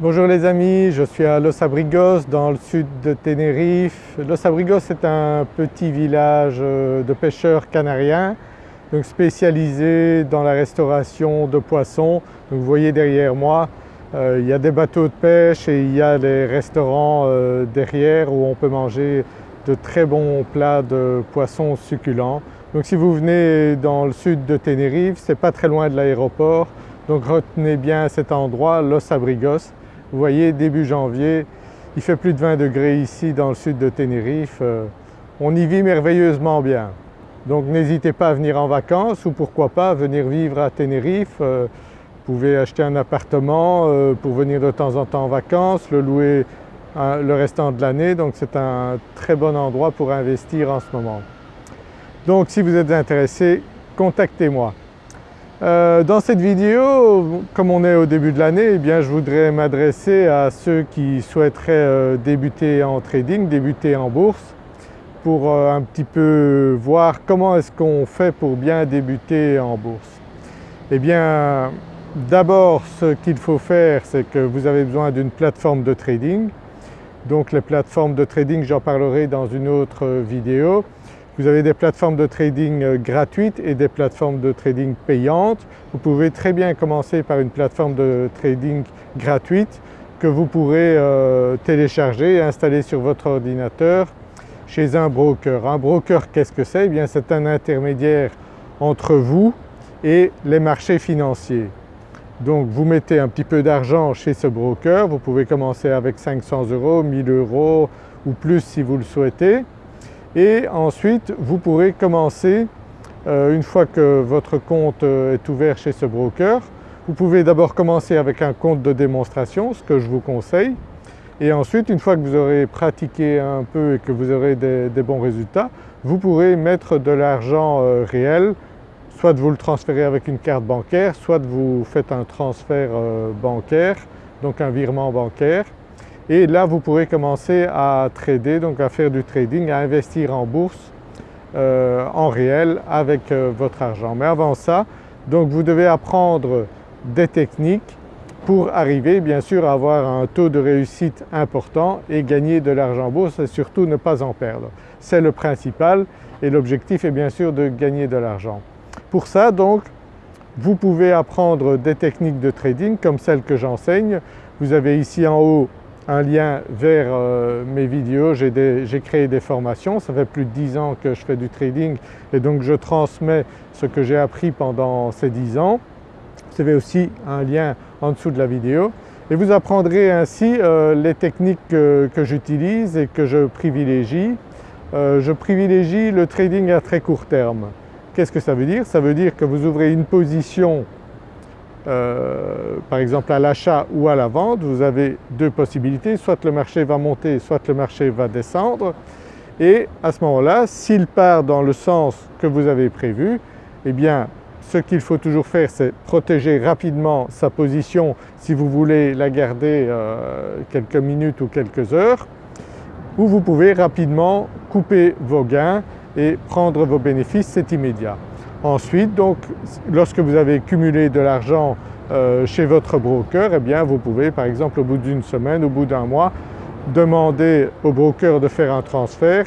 Bonjour les amis, je suis à Los Abrigos dans le sud de Tenerife. Los Abrigos est un petit village euh, de pêcheurs canariens donc spécialisé dans la restauration de poissons. Vous voyez derrière moi euh, il y a des bateaux de pêche et il y a des restaurants euh, derrière où on peut manger de très bons plats de poissons succulents. Donc si vous venez dans le sud de Tenerife, c'est pas très loin de l'aéroport, donc retenez bien cet endroit, Los Abrigos. Vous voyez début janvier, il fait plus de 20 degrés ici dans le sud de Tenerife, euh, on y vit merveilleusement bien. Donc n'hésitez pas à venir en vacances ou pourquoi pas venir vivre à Tenerife. Euh, vous pouvez acheter un appartement euh, pour venir de temps en temps en vacances, le louer le restant de l'année, donc c'est un très bon endroit pour investir en ce moment. Donc si vous êtes intéressé, contactez-moi. Euh, dans cette vidéo, comme on est au début de l'année, eh je voudrais m'adresser à ceux qui souhaiteraient euh, débuter en trading, débuter en bourse pour euh, un petit peu voir comment est-ce qu'on fait pour bien débuter en bourse. Eh bien d'abord ce qu'il faut faire c'est que vous avez besoin d'une plateforme de trading. Donc les plateformes de trading j'en parlerai dans une autre vidéo. Vous avez des plateformes de trading euh, gratuites et des plateformes de trading payantes. Vous pouvez très bien commencer par une plateforme de trading gratuite que vous pourrez euh, télécharger et installer sur votre ordinateur chez un broker. Un broker qu'est-ce que c'est? Eh c'est un intermédiaire entre vous et les marchés financiers. Donc vous mettez un petit peu d'argent chez ce broker, vous pouvez commencer avec 500 euros, 1000 euros ou plus si vous le souhaitez et ensuite vous pourrez commencer, euh, une fois que votre compte euh, est ouvert chez ce broker, vous pouvez d'abord commencer avec un compte de démonstration, ce que je vous conseille, et ensuite une fois que vous aurez pratiqué un peu et que vous aurez des, bons résultats, vous pourrez mettre de l'argent euh, réel, soit vous le transférer avec une carte bancaire, soit vous faites un transfert bancaire, donc un virement bancaire, et là vous pourrez commencer à trader, donc à faire du trading, à investir en bourse euh, en réel avec euh, votre argent. Mais avant ça, donc vous devez apprendre des techniques pour arriver bien sûr à avoir un taux de réussite important et gagner de l'argent en bourse et surtout ne pas en perdre. C'est le principal et l'objectif est bien sûr de gagner de l'argent. Pour ça donc vous pouvez apprendre des techniques de trading comme celles que j'enseigne. Vous avez ici en haut un lien vers euh, mes vidéos, j'ai créé des formations, ça fait plus de 10 ans que je fais du trading et donc je transmets ce que j'ai appris pendant ces 10 ans. Vous avez aussi un lien en dessous de la vidéo et vous apprendrez ainsi euh, les techniques que, j'utilise et que je privilégie. Euh, je privilégie le trading à très court terme. Qu'est-ce que ça veut dire? Ça veut dire que vous ouvrez une position euh, par exemple à l'achat ou à la vente, vous avez deux possibilités, soit le marché va monter, soit le marché va descendre et à ce moment-là, s'il part dans le sens que vous avez prévu, eh bien ce qu'il faut toujours faire c'est protéger rapidement sa position si vous voulez la garder euh, quelques minutes ou quelques heures ou vous pouvez rapidement couper vos gains et prendre vos bénéfices, c'est immédiat. Ensuite donc lorsque vous avez cumulé de l'argent euh, chez votre broker, eh bien vous pouvez par exemple au bout d'une semaine, au bout d'un mois, demander au broker de faire un transfert.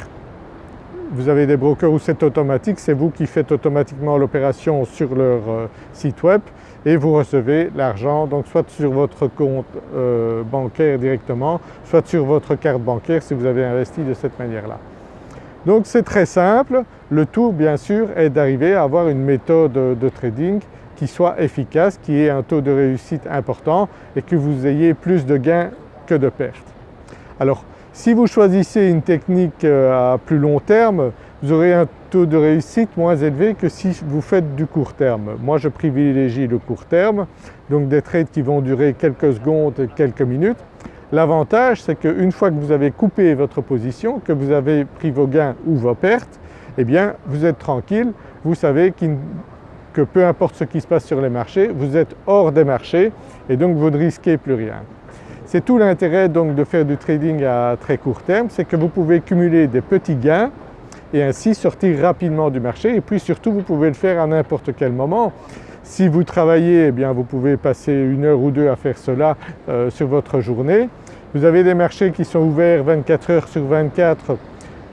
Vous avez des brokers où c'est automatique, c'est vous qui faites automatiquement l'opération sur leur euh, site web et vous recevez l'argent donc soit sur votre compte euh, bancaire directement, soit sur votre carte bancaire si vous avez investi de cette manière-là. Donc c'est très simple, le tout bien sûr est d'arriver à avoir une méthode de trading qui soit efficace, qui ait un taux de réussite important et que vous ayez plus de gains que de pertes. Alors si vous choisissez une technique euh, à plus long terme, vous aurez un taux de réussite moins élevé que si vous faites du court terme. Moi je privilégie le court terme, donc des trades qui vont durer quelques secondes, quelques minutes L'avantage c'est qu'une fois que vous avez coupé votre position, que vous avez pris vos gains ou vos pertes, eh bien vous êtes tranquille, vous savez que peu importe ce qui se passe sur les marchés, vous êtes hors des marchés et donc vous ne risquez plus rien. C'est tout l'intérêt donc de faire du trading à très court terme, c'est que vous pouvez cumuler des petits gains et ainsi sortir rapidement du marché et puis surtout vous pouvez le faire à n'importe quel moment. Si vous travaillez, eh bien vous pouvez passer une heure ou deux à faire cela euh, sur votre journée. Vous avez des marchés qui sont ouverts 24 heures sur 24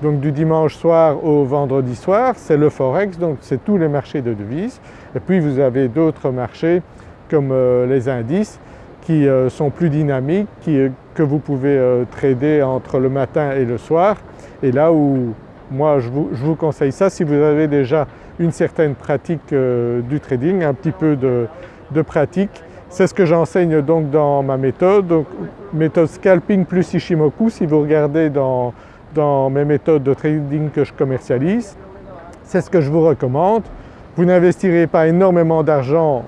donc du dimanche soir au vendredi soir, c'est le Forex, donc c'est tous les marchés de devises. Et puis vous avez d'autres marchés comme euh, les indices qui euh, sont plus dynamiques, euh, que vous pouvez trader entre le matin et le soir. Et là où moi je vous, conseille ça si vous avez déjà une certaine pratique du trading, un petit peu de, de pratique. C'est ce que j'enseigne donc dans ma méthode, donc méthode scalping plus Ishimoku. Si vous regardez dans, dans mes méthodes de trading que je commercialise. C'est ce que je vous recommande. Vous n'investirez pas énormément d'argent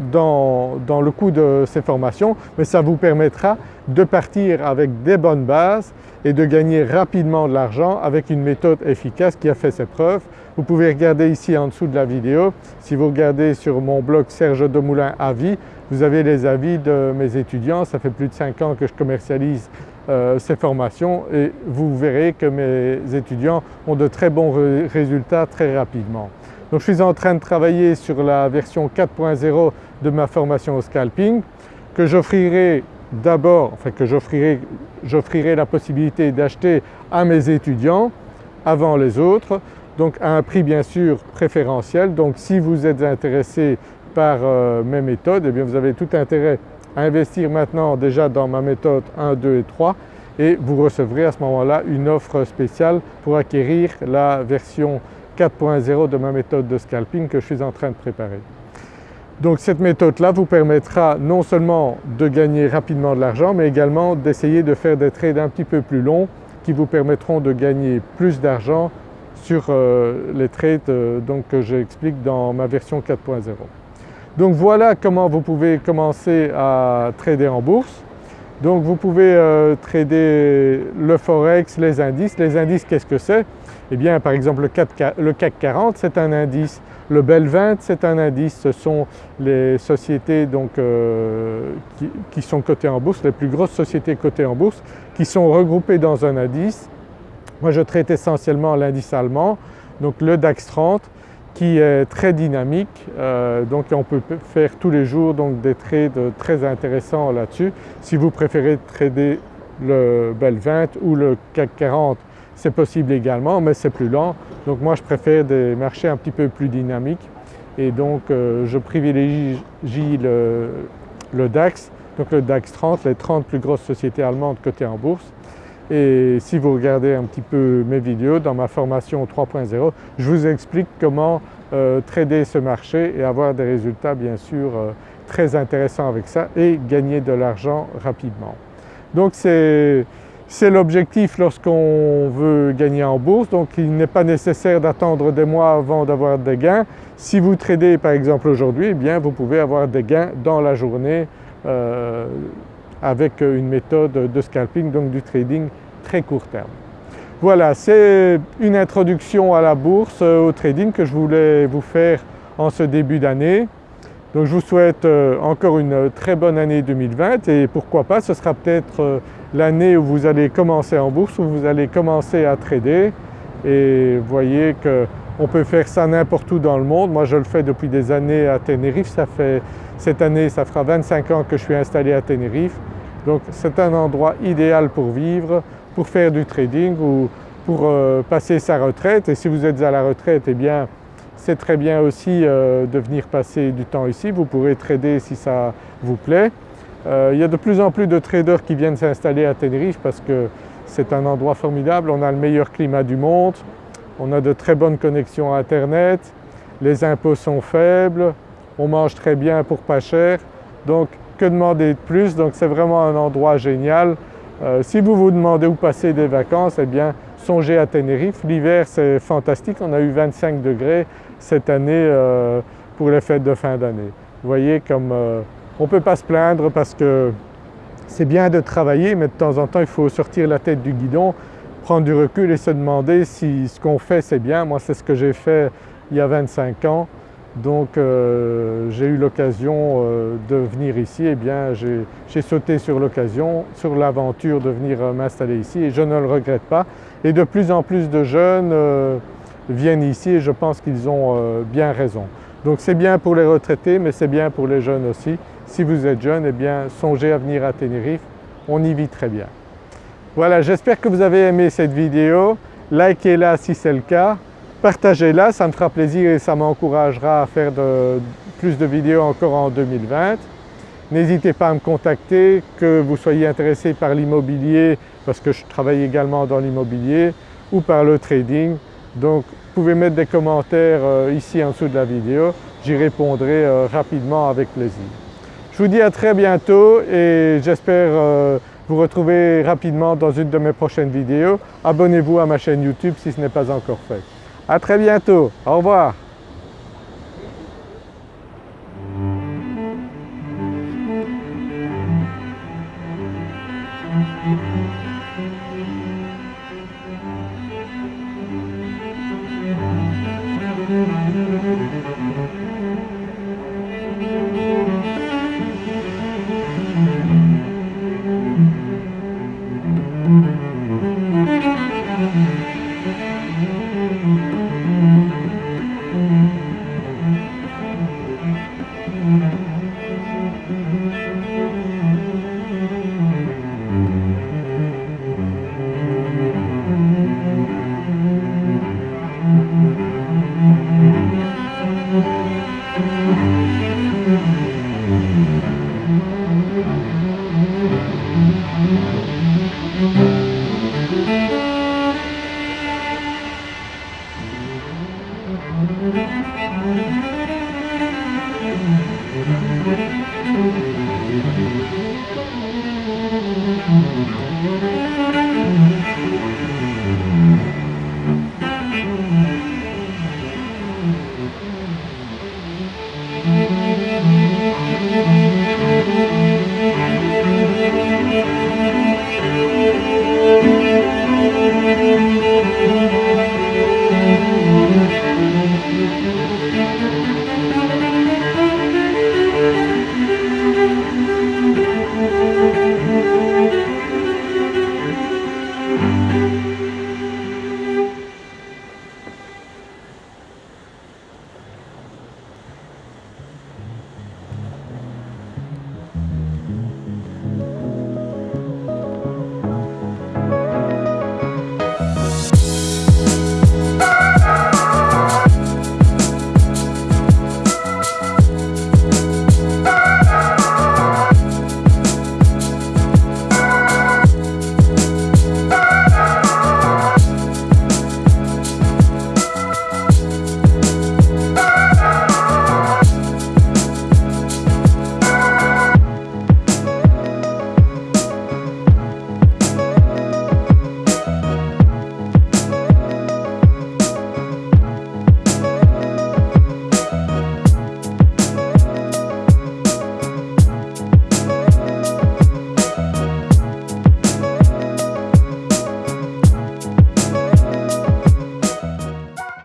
dans, le coût de ces formations, mais ça vous permettra de partir avec des bonnes bases et de gagner rapidement de l'argent avec une méthode efficace qui a fait ses preuves. Vous pouvez regarder ici en dessous de la vidéo. Si vous regardez sur mon blog Serge Demoulin Avis, vous avez les avis de mes étudiants. Ça fait plus de 5 ans que je commercialise euh, ces formations et vous verrez que mes étudiants ont de très bons résultats très rapidement. Donc je suis en train de travailler sur la version 4.0 de ma formation au scalping que j'offrirai d'abord, enfin que j'offrirai la possibilité d'acheter à mes étudiants avant les autres, donc à un prix bien sûr préférentiel. Donc si vous êtes intéressé par euh, mes méthodes, eh bien vous avez tout intérêt à investir maintenant déjà dans ma méthode 1, 2 et 3 et vous recevrez à ce moment-là une offre spéciale pour acquérir la version 4.0 de ma méthode de scalping que je suis en train de préparer. Donc cette méthode-là vous permettra non seulement de gagner rapidement de l'argent mais également d'essayer de faire des trades un petit peu plus longs qui vous permettront de gagner plus d'argent sur euh, les trades euh, donc, que j'explique dans ma version 4.0. Donc voilà comment vous pouvez commencer à trader en bourse. Donc vous pouvez euh, trader le forex, les indices. Les indices qu'est-ce que c'est? Eh bien par exemple le CAC, 40 c'est un indice, le BEL 20 c'est un indice, ce sont les sociétés donc, euh, qui, sont cotées en bourse, les plus grosses sociétés cotées en bourse qui sont regroupées dans un indice. Moi je traite essentiellement l'indice allemand, donc le DAX 30 qui est très dynamique, euh, donc on peut faire tous les jours donc des trades très intéressants là-dessus. Si vous préférez trader le BEL 20 ou le CAC 40, c'est possible également mais c'est plus lent. Donc moi je préfère des marchés un petit peu plus dynamiques et donc euh, je privilégie le, DAX, donc le DAX 30, les 30 plus grosses sociétés allemandes cotées en bourse et si vous regardez un petit peu mes vidéos dans ma formation 3.0, je vous explique comment euh, trader ce marché et avoir des résultats bien sûr euh, très intéressants avec ça et gagner de l'argent rapidement. Donc c'est l'objectif lorsqu'on veut gagner en bourse, donc il n'est pas nécessaire d'attendre des mois avant d'avoir des gains. Si vous tradez par exemple aujourd'hui, eh bien vous pouvez avoir des gains dans la journée euh, avec une méthode de scalping, donc du trading très court terme. Voilà, c'est une introduction à la bourse, euh, au trading que je voulais vous faire en ce début d'année. Donc je vous souhaite euh, encore une très bonne année 2020 et pourquoi pas ce sera peut-être euh, l'année où vous allez commencer en bourse, où vous allez commencer à trader. Et voyez qu'on peut faire ça n'importe où dans le monde. Moi je le fais depuis des années à Tenerife, ça fait cette année ça fera 25 ans que je suis installé à Tenerife. Donc c'est un endroit idéal pour vivre, pour faire du trading ou pour euh, passer sa retraite. Et si vous êtes à la retraite eh bien c'est très bien aussi euh, de venir passer du temps ici, vous pourrez trader si ça vous plaît. Euh, il y a de plus en plus de traders qui viennent s'installer à Tenerife parce que c'est un endroit formidable, on a le meilleur climat du monde, on a de très bonnes connexions internet, les impôts sont faibles, on mange très bien pour pas cher. Donc que demander de plus? Donc c'est vraiment un endroit génial. Euh, si vous vous demandez où passer des vacances, eh bien songez à Tenerife. L'hiver c'est fantastique, on a eu 25 degrés cette année euh, pour les fêtes de fin d'année. Vous voyez comme euh, on ne peut pas se plaindre parce que c'est bien de travailler mais de temps en temps il faut sortir la tête du guidon, prendre du recul et se demander si ce qu'on fait c'est bien. Moi c'est ce que j'ai fait il y a 25 ans donc euh, j'ai eu l'occasion de venir ici, eh bien j'ai sauté sur l'occasion, sur l'aventure de venir m'installer ici et je ne le regrette pas. Et de plus en plus de jeunes viennent ici et je pense qu'ils ont bien raison. Donc c'est bien pour les retraités mais c'est bien pour les jeunes aussi. Si vous êtes jeune, eh bien songez à venir à Tenerife, on y vit très bien. Voilà, j'espère que vous avez aimé cette vidéo. Likez-la si c'est le cas, partagez-la, ça me fera plaisir et ça m'encouragera à faire plus de vidéos encore en 2020. N'hésitez pas à me contacter, que vous soyez intéressé par l'immobilier parce que je travaille également dans l'immobilier ou par le trading. Donc vous pouvez mettre des commentaires euh, ici en dessous de la vidéo, j'y répondrai euh, rapidement avec plaisir. Je vous dis à très bientôt et j'espère euh, vous retrouver rapidement dans une de mes prochaines vidéos. Abonnez-vous à ma chaîne YouTube si ce n'est pas encore fait. À très bientôt, au revoir. Música